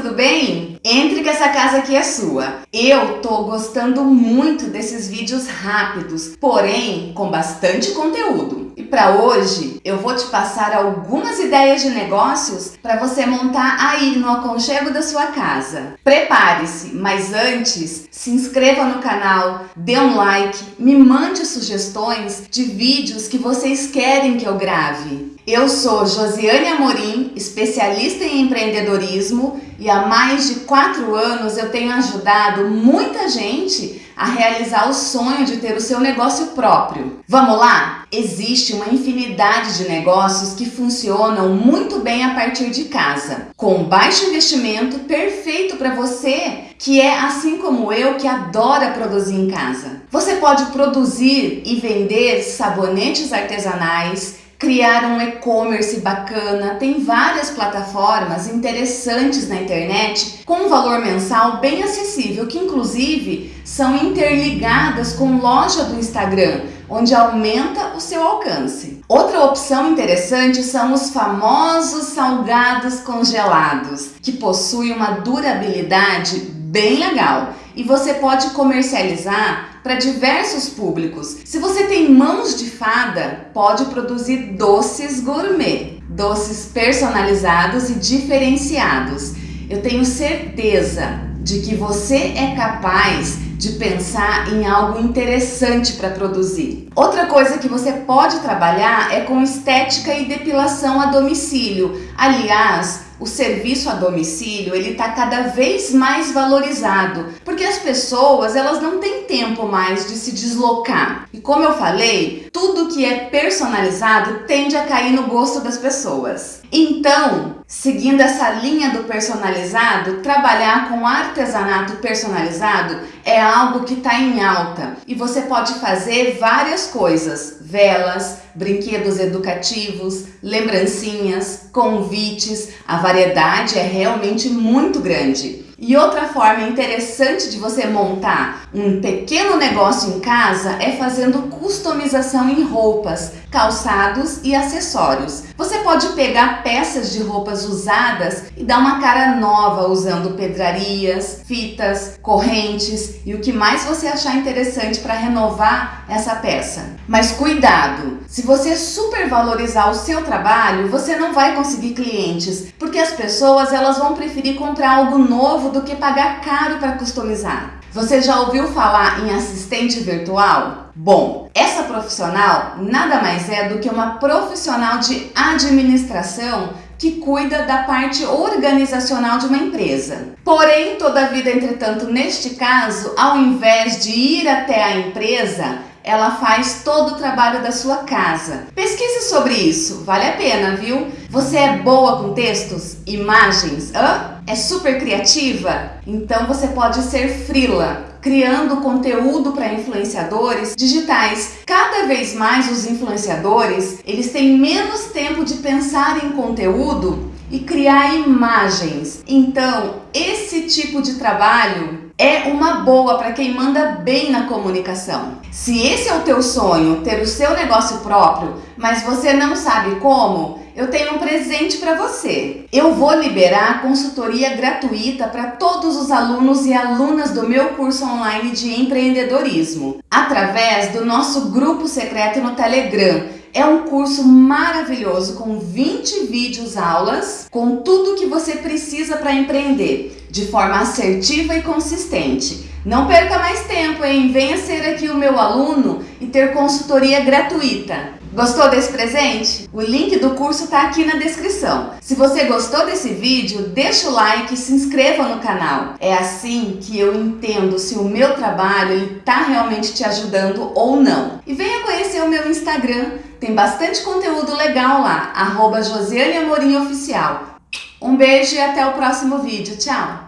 tudo bem? Entre que essa casa aqui é sua. Eu tô gostando muito desses vídeos rápidos, porém com bastante conteúdo. E para hoje eu vou te passar algumas ideias de negócios para você montar aí no aconchego da sua casa. Prepare-se, mas antes se inscreva no canal, dê um like, me mande sugestões de vídeos que vocês querem que eu grave. Eu sou Josiane Amorim, especialista em empreendedorismo e há mais de quatro anos eu tenho ajudado muita gente a realizar o sonho de ter o seu negócio próprio. Vamos lá? Existe uma infinidade de negócios que funcionam muito bem a partir de casa, com baixo investimento, perfeito para você que é assim como eu que adora produzir em casa. Você pode produzir e vender sabonetes artesanais, criar um e-commerce bacana. Tem várias plataformas interessantes na internet com um valor mensal bem acessível, que inclusive são interligadas com loja do Instagram, onde aumenta o seu alcance. Outra opção interessante são os famosos salgados congelados, que possuem uma durabilidade bem legal e você pode comercializar para diversos públicos. Se você tem mãos de fada, pode produzir doces gourmet, doces personalizados e diferenciados. Eu tenho certeza de que você é capaz de pensar em algo interessante para produzir. Outra coisa que você pode trabalhar é com estética e depilação a domicílio. Aliás, o serviço a domicílio ele está cada vez mais valorizado, porque as pessoas elas não têm tempo mais de se deslocar. E como eu falei, tudo que é personalizado tende a cair no gosto das pessoas. Então, seguindo essa linha do personalizado, trabalhar com artesanato personalizado é algo que está em alta. E você pode fazer várias coisas, velas, brinquedos educativos, lembrancinhas, convites, a variedade é realmente muito grande. E outra forma interessante de você montar um pequeno negócio em casa é fazendo customização em roupas, calçados e acessórios. Você pode pegar peças de roupas usadas e dar uma cara nova usando pedrarias, fitas, correntes e o que mais você achar interessante para renovar essa peça. Mas cuidado, se você supervalorizar o seu trabalho, você não vai conseguir clientes, porque as pessoas elas vão preferir comprar algo novo do que pagar caro para customizar. Você já ouviu falar em assistente virtual? Bom, essa profissional nada mais é do que uma profissional de administração que cuida da parte organizacional de uma empresa. Porém, toda a vida, entretanto, neste caso, ao invés de ir até a empresa, ela faz todo o trabalho da sua casa. Pesquise sobre isso, vale a pena, viu? Você é boa com textos, imagens, hã? É super criativa? Então você pode ser frila, criando conteúdo para influenciadores digitais. Cada vez mais os influenciadores, eles têm menos tempo de pensar em conteúdo e criar imagens. Então, esse tipo de trabalho é uma boa para quem manda bem na comunicação. Se esse é o teu sonho, ter o seu negócio próprio, mas você não sabe como, eu tenho um presente para você. Eu vou liberar consultoria gratuita para todos os alunos e alunas do meu curso online de empreendedorismo, através do nosso grupo secreto no Telegram é um curso maravilhoso com 20 vídeos aulas, com tudo que você precisa para empreender, de forma assertiva e consistente. Não perca mais tempo, hein? Venha ser aqui o meu aluno e ter consultoria gratuita. Gostou desse presente? O link do curso está aqui na descrição. Se você gostou desse vídeo, deixa o like e se inscreva no canal. É assim que eu entendo se o meu trabalho está realmente te ajudando ou não. E venha conhecer o meu Instagram, tem bastante conteúdo legal lá, arroba Oficial. Um beijo e até o próximo vídeo. Tchau!